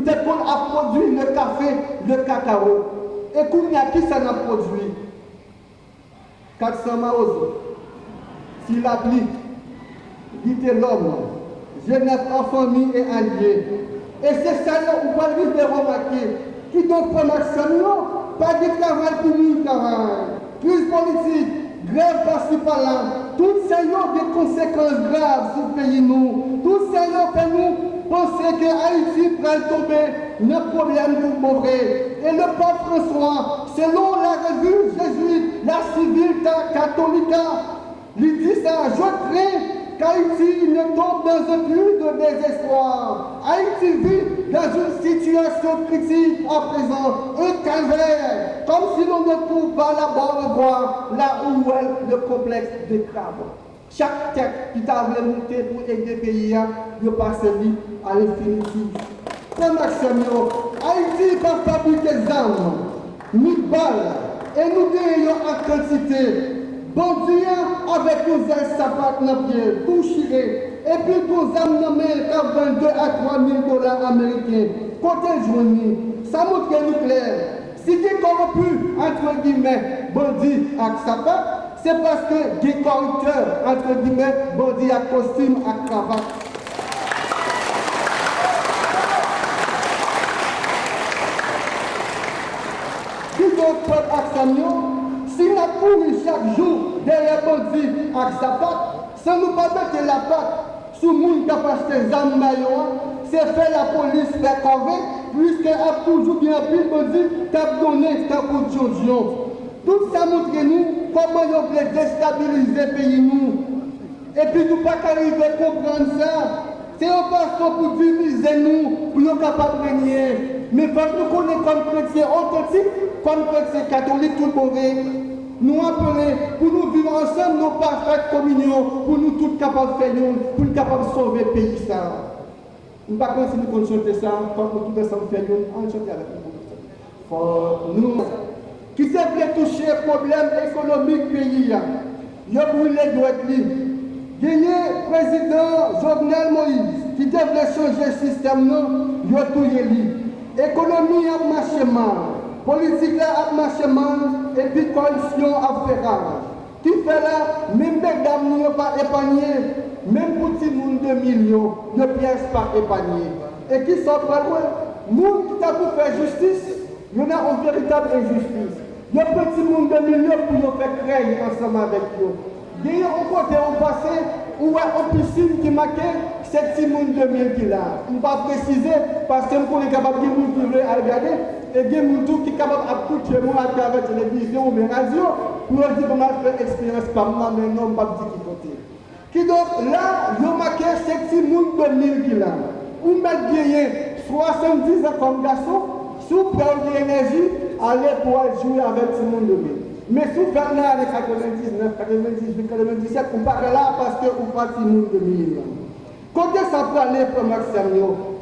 nous avons produit le café, le cacao. Et qu'on y a qui ça n'a produit? 400 maos. S'il applique, dites l'homme, jeunesse en famille et allié. Et c'est ça là où on va remarquer. Qui donc prend pas de travail travail. Crise politique, grève par-ci par-là. Tout ça a des conséquences graves sur le pays nous. Tout ça fait nous penser que Haïti pourrait tomber le problème pour mauvais. Et le pape François, selon la revue jésuite, la Civilta Catholica, lui dit ça, je crains qu'Haïti ne tombe dans un plus de désespoir. Haïti vit dans une situation critique à présent, un calvaire, comme si l'on ne trouve pas la bonne voie, là où est le complexe des crabes. Chaque tête qui t'a voulu monter pour aider le pays, il passe à l'infinitif. Comme Maxime, Haïti va fabriquer des armes, ni balles, et nous gagnons en quantité. Bon Dieu, avec nos ailes sapates dans pied, et puis nos âmes nommées à 22 à 3 000 dollars américains. Côté journée, ça montre nous clair. Si tu es corrompu, entre guillemets, bandit avec sapat, c'est parce que des corrupteurs, entre guillemets, bandits à costume, à cravate. Si donc peuple à si nous couru chaque jour derrière bandits à sapat, sans nous pas mettre la patte sur le monde qui a acheté des armes c'est fait la police faire convaincre, puisqu'il a toujours bien pris bandit qui a donné coup tout ça montre nous comment ils veulent déstabiliser le pays nous? Et puis nous pas arriver à comprendre ça. C'est un façon pour diviser nous, pour nous capables de régner. Mais quand nous connaissons comme chrétiens authentiques, comme chrétiens catholiques, tout le monde, nous appeler pour nous vivre ensemble, nos parfaite communion, pour nous tous capables de faire pour nous capables de sauver le pays. Ça. Nous ne pas pouvons chanter ça, quand nous tous ensemble faire on chante avec nous. nous qui s'est fait toucher problème économique du pays. Il a brûlé droit Il y a le président Jovenel Moïse qui devait changer le système, il a tout L'économie a marché mal, politique a marché mal, et puis corruption a fait rage. Qui fait là, même les dames n'ont pas épargné, même pour petit monde de millions, ne pièces pas épargné. Et qui pas loin, monde qui a pour faire justice, il y en a une véritable injustice. Il y a petit monde de millions pour nous faire créer ensemble avec eux. Il y a un côté au passé où il y a une piscine qui marquait c'est petit monde de millions qui là. On va préciser parce que nous sommes capables de nous regarder et a des gens qui sont capables d'écouter moi à travers la télévision ou la radio pour dire comment faire expérience par moi, mais non, pas dire qui côté. Qui donc là, a marqué c'est petit monde de millions qui là. Bien 70 ans comme garçon sous perdre l'énergie, aller pouvoir jouer avec tout le monde de Mais sous faire là avec 99, 98, 97, on part là parce que on pas tout le monde de mille. Quand ça peut aller pour Maxime,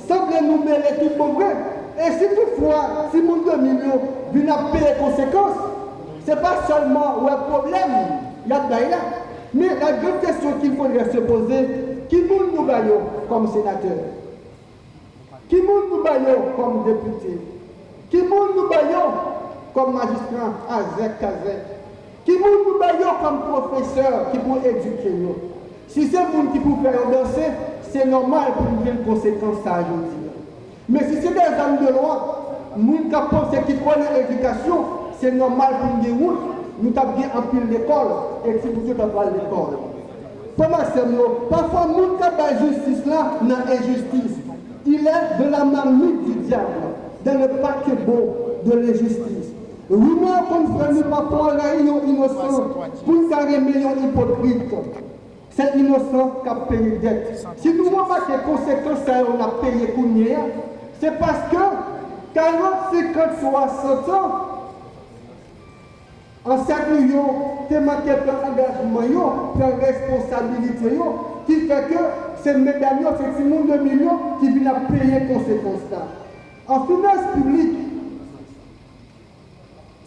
semble nous mêler tout pour vrai. Et si toutefois, si le monde de millions vient à payer les conséquences, ce n'est pas seulement un problème, il y a là. Mais la grande question qu'il faudrait se poser, qui nous nous comme sénateur Qui nous nous comme député qui nous baillons comme magistrat à Zek Kazek? Qui nous baillons comme professeur qui pour éduquer nous? Si c'est vous qui pour faire danser, c'est normal pour nous une conséquence à ajouter. Mais si c'est des hommes de loi, nous qui pensons qui connaissent l'éducation, c'est normal pour nous dire nous avons en pile l'école et si vous êtes pas l'école. Parfois, nous avons justice là, dans injustice. Il est de la marmite du diable dans le paquebot de l'injustice. Rumeur fait nous pas pour innocent pour carrer millions hypocrites. C'est innocent qui a payé dette. Si nous voyons pas les conséquences, on a payé pour c'est parce que 40, 50, 60 ans, en certain millions, tu manqué de engagement, de responsabilité, qui fait que c'est mesdames, c'est ce monde de millions qui viennent payer les conséquences. En finance publique,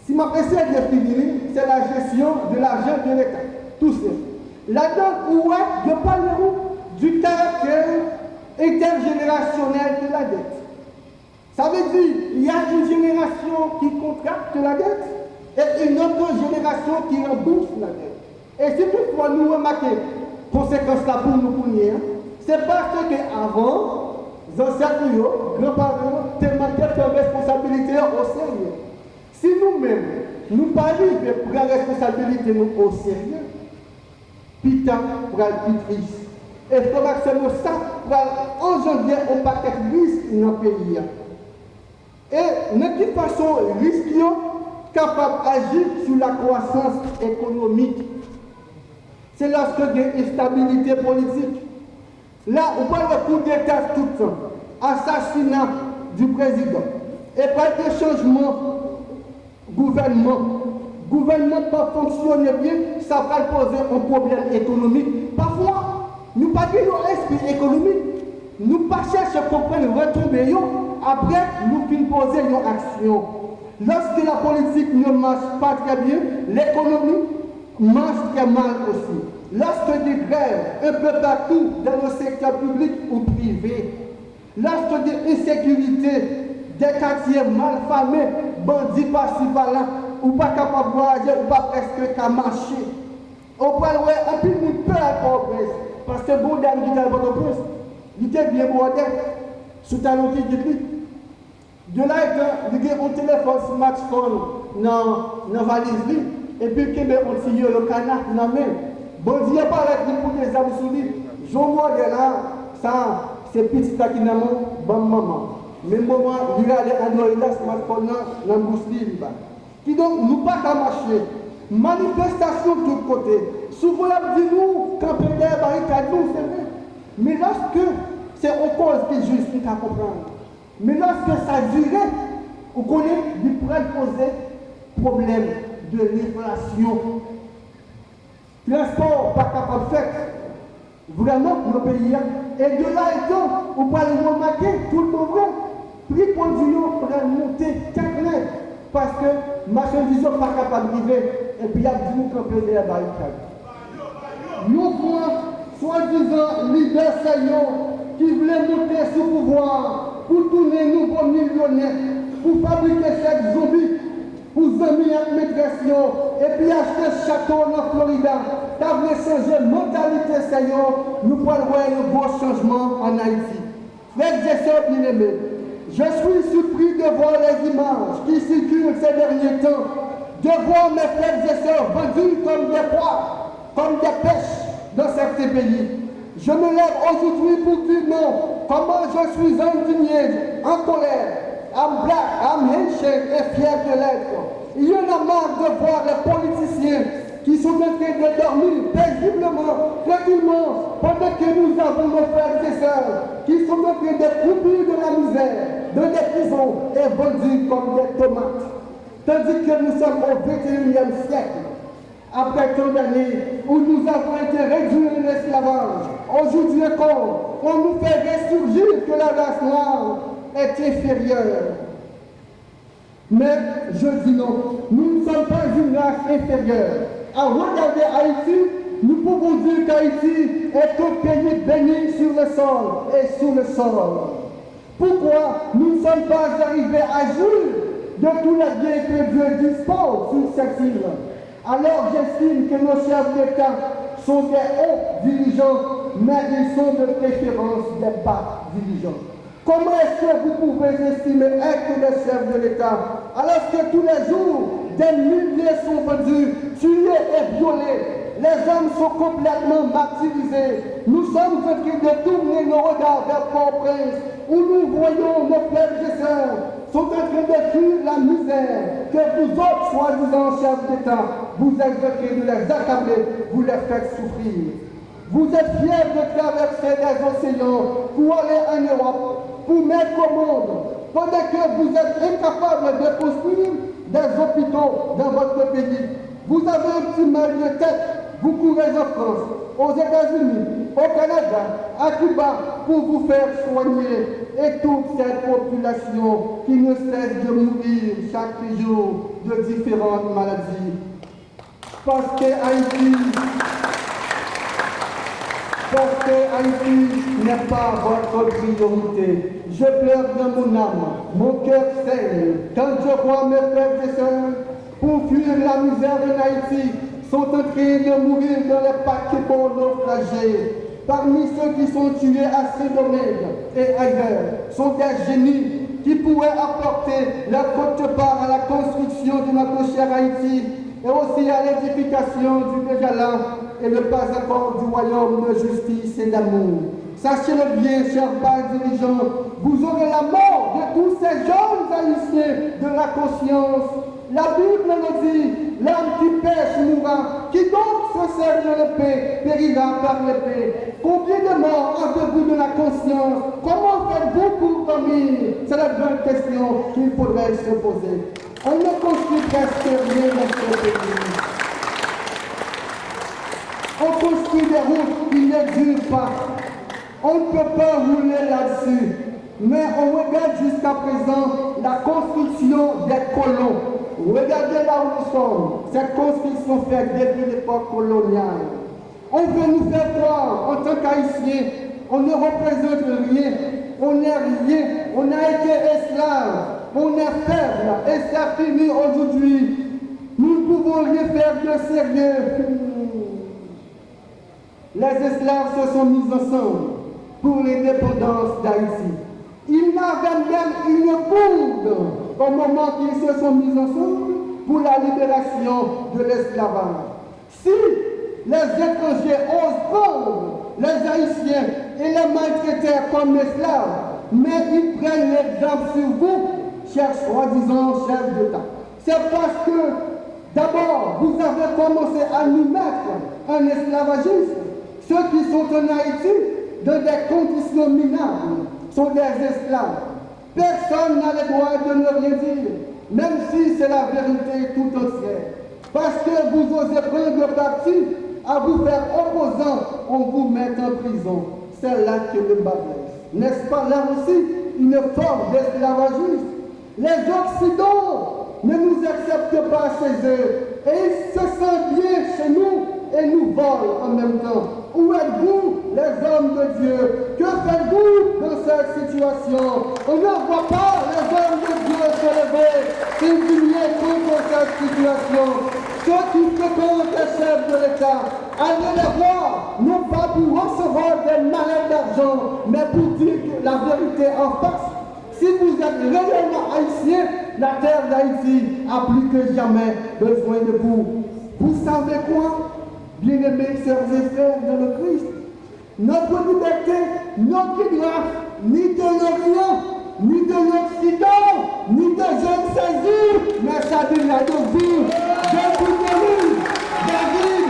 si ma essayé de finir, c'est la gestion de l'argent de l'État. Tout ça. Là-dedans, est, je parle du caractère intergénérationnel de la dette. Ça veut dire qu'il y a une génération qui contracte la dette et une autre génération qui rembourse la dette. Et si toutefois nous remarquons conséquence là pour nous pour hein, c'est parce qu'avant, ancêtres, grands-parents, responsabilité au sérieux. Si nous-mêmes, nous pas de prendre responsabilité au sérieux, putain, pour triste. Et faudra que ça pour engendrer un paquet de risques dans le pays? Et de toute façon, risque capable d'agir sur la croissance économique. C'est lorsque il y a une politique. Là, on parle de coup d'État tout le temps, assassinat du président, et pas de changement gouvernement. Gouvernement pas fonctionner bien, ça va poser un problème économique. Parfois, nous pas un esprit économique, nous pas chercher à comprendre retomber après nous finissons poser une action. Lorsque la politique ne marche pas très bien, l'économie marche très mal aussi. Lorsque des grèves un peu partout dans le secteur public ou privé, lorsque des insécurités, des quartiers mal famés, bandits par-ci par-là, ou pas capable de voyager, ou pas presque qu'à marcher. On avoir un peu de peur à parce que bon dame qui est à votre il était bien bordé, sous ta qui de là, il a un téléphone smartphone dans la valise, et puis il y a un le canard dans la main. Bon Dieu, pas avec pour des âmes sous lui. Je vois là, ça, c'est petit n'a bon maman. Mais maman, il a les Android, smartphone dans la bouche libre. Qui donc, nous pas qu'à marcher. Manifestation de tous côtés. Souvent, on dit nous, camper des barricades, nous, c'est vrai. Mais lorsque c'est au cause qui juste, nous comprendre. Mais lorsque ça durait, vous connaissez, il pourrait poser problème de l'inflation. Transport pas capable de faire vraiment pour le pays. Et de là étant, vous pouvez remarquer tout le monde, prix produit pourrait monter très parce que marchandise n'est pas capable d'arriver et puis il y a du camper de la barricade. Nous voyons soi-disant leader qui voulait monter sous pouvoir pour tourner nouveaux millionnaires, pour fabriquer cette zombies, pour zombies en migration, et puis acheter ce château en T'as voulu changer la mentalité, Seigneur, nous pouvons voir un beau changement en Haïti. Frères et sœurs bien-aimés, je suis surpris de voir les images qui circulent ces derniers temps, de voir mes frères et sœurs vendus comme des pois, comme des pêches dans certains pays. Je me lève aujourd'hui pour dire non. Comment je suis indigné, en colère, en black, en handshake et fier de l'être. Il y en a marre de voir les politiciens qui sont en train de dormir paisiblement, tranquillement, pendant que nous avons nos frères et sœurs qui sont en train de croupir de la misère, de des prisons et vendus comme des tomates. Tandis que nous sommes au 21e siècle après tant d'années où nous avons été réduits en esclavage, aujourd'hui encore, on nous fait ressurgir que la race noire est inférieure. Mais je dis non, nous ne sommes pas une race inférieure. À regarder Haïti, nous pouvons dire qu'Haïti est un pays béni sur le sol et sous le sol. Pourquoi nous ne sommes pas arrivés à jouir de tous les biens que Dieu dispose sur cette île? Alors j'estime que nos chefs d'État sont des hauts dirigeants, mais ils sont de préférence des bas dirigeants. Comment est-ce que vous pouvez estimer être des chefs de l'État alors que tous les jours, des milliers sont vendus, tués et violés les hommes sont complètement martyrisés. Nous sommes en train de tourner nos regards vers Port-au-Prince, où nous voyons nos frères et sœurs sont en train de fuir la misère que vous autres, soi-disant chefs d'État, vous train de les accabler, vous les faites souffrir. Vous êtes fiers de traverser les océans pour aller en Europe, pour mettre au monde, pendant que vous êtes incapables de construire des hôpitaux dans votre pays. Vous avez un petit mal de tête vous courez en France, aux États-Unis, au Canada, à Cuba, pour vous faire soigner. Et toute cette population qui ne cesse de mourir chaque jour de différentes maladies. Parce que Haïti, parce que Haïti n'est pas votre priorité. Je pleure dans mon âme, mon cœur saigne, quand je vois mes frères et sœurs, pour fuir la misère en Haïti, sont en train de mourir dans les paquets naufragés. Parmi ceux qui sont tués à Saint-Domingue et ailleurs, sont des génies qui pourraient apporter leur contreparts part à la construction de notre cher Haïti et aussi à l'édification du là et le pas encore du royaume de justice et d'amour. Sachez-le bien, chers pères dirigeants, vous aurez la mort de tous ces jeunes haïtiens de la conscience. La Bible nous dit, l'âme qui pêche mourra, qui donc se sert de l'épée périra par l'épée. Combien de morts avez-vous de la conscience? Comment faites-vous pour dormir? C'est la grande question qu'il faudrait se poser. On ne construit presque rien dans ce pays. On construit des routes qui ne durent pas. On ne peut pas rouler là-dessus. Mais on regarde jusqu'à présent la construction des colons. Regardez là où nous sommes. Cette construction faite depuis l'époque coloniale. On veut nous faire croire, en tant qu'Haïtiens, on ne représente rien. On n'est rien. On a été esclaves. On est faible. Et c'est fini aujourd'hui. Nous ne pouvons rien faire de sérieux. Les esclaves se sont mis ensemble pour l'indépendance d'Haïti. Ils n'avaient même une bourde au moment qu'ils se sont mis ensemble pour la libération de l'esclavage. Si les étrangers osent prendre les Haïtiens et les maltraiter comme esclaves, mais ils prennent l'exemple sur vous, chers soi-disant chefs d'État. C'est parce que, d'abord, vous avez commencé à nous mettre en esclavagisme. Ceux qui sont en Haïti, dans des conditions minables, sont des esclaves. Personne n'a le droit de ne rien dire, même si c'est la vérité tout entière. Parce que vous osez prendre parti à vous faire opposant, on vous met en prison. C'est là que le bas N'est-ce pas là aussi une forme d'esclavagisme? Les Occidentaux ne nous acceptent pas chez eux et ils se sentent bien chez nous et nous volent en même temps. Où êtes-vous, les hommes de Dieu? Que faites-vous dans cette situation? On ne voit pas les hommes de Dieu se lever, s'indigner contre cette situation. Ceux qui fréquentent les chefs de l'État, allez les voir, non pas pour recevoir des malades d'argent, mais pour dire la vérité en face. Si vous êtes réellement haïtien, la terre d'Haïti a plus que jamais besoin de vous. Vous savez quoi? Bien-aimés sœurs et frères dans le Christ, notre liberté grâce, ni de l'Orient, ni de l'Occident, ni de jeunes saisis, mais ça de vous, de David,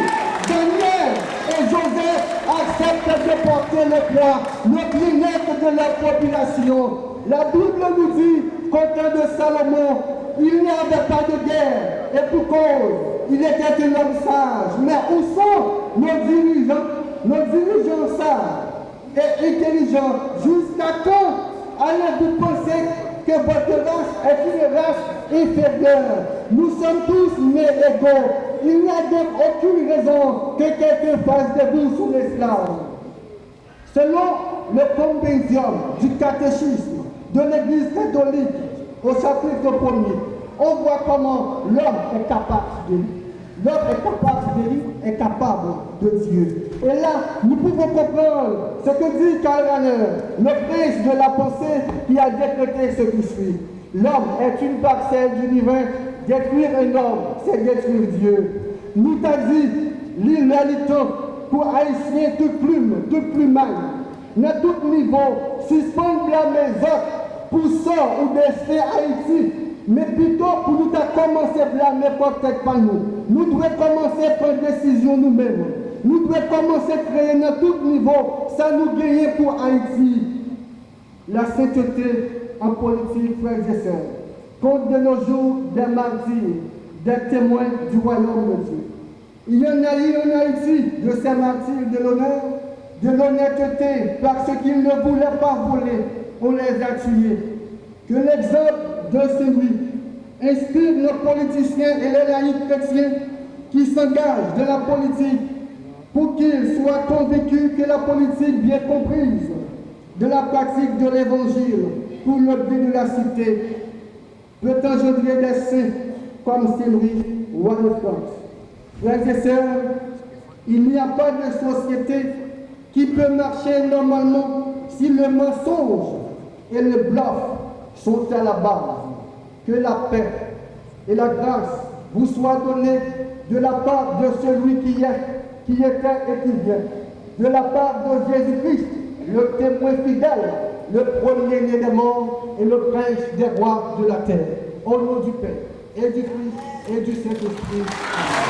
Daniel et Joseph acceptent de porter le poids, le bien-être de la population. La Bible nous dit qu'au temps de Salomon, il n'y avait pas de guerre, et pour cause, il était un homme sage. Mais où sont nos dirigeants, nos dirigeants sages et intelligents Jusqu'à quand allez-vous penser que votre race est une race inférieure? Nous sommes tous nés égaux. Il n'y a donc aucune raison que quelqu'un fasse de vous sous l'esclave. Selon le compendium du catéchisme de l'Église catholique au chapitre 1er, on voit comment l'homme est capable de L'homme est capable de est capable de Dieu. Et là, nous pouvons comprendre ce que dit Karl le prince de la pensée qui a décrété ce qui suit. L'homme est une parcelle du divin. Détruire un homme, c'est détruire Dieu. Nous t'a dit, l'inalitant pour haïtien toute plume, toute plumage, à tout niveau, suspendre la maison pour ça ou destin Haïti mais plutôt pour nous commencer à peut-être pas nous. Devons commencer à prendre décision nous-mêmes. Nous devons commencer à créer à tout niveau. Ça nous gagne pour Haïti. La sainteté en politique, frères et sœurs. Compte de nos jours des martyrs, des témoins du royaume de Dieu. Il y en a eu en Haïti de ces martyrs de l'honneur, de l'honnêteté, parce qu'ils ne voulaient pas voler, on les a tués. Que l'exemple de celui inspire nos politiciens et les laïcs chrétiens qui s'engagent de la politique pour qu'ils soient convaincus que la politique bien comprise de la pratique de l'évangile pour le bien de la cité peut engendrer des saints comme Sylvie France. Frères et sœurs, il n'y a pas de société qui peut marcher normalement si le mensonge et le bluff sont à la base. Que la paix et la grâce vous soient données de la part de celui qui est, qui était et qui vient, de la part de Jésus-Christ, le témoin fidèle, le premier-né des morts et le prince des rois de la terre. Au nom du Père et du Fils et du Saint-Esprit.